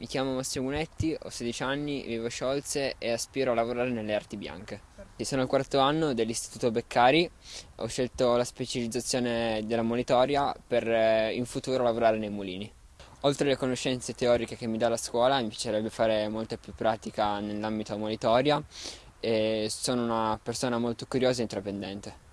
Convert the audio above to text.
Mi chiamo Massimo Munetti, ho 16 anni, vivo a Sciolze e aspiro a lavorare nelle arti bianche. Sono al quarto anno dell'Istituto Beccari, ho scelto la specializzazione della monitoria per eh, in futuro lavorare nei mulini. Oltre alle conoscenze teoriche che mi dà la scuola, mi piacerebbe fare molta più pratica nell'ambito monitoria e sono una persona molto curiosa e intraprendente.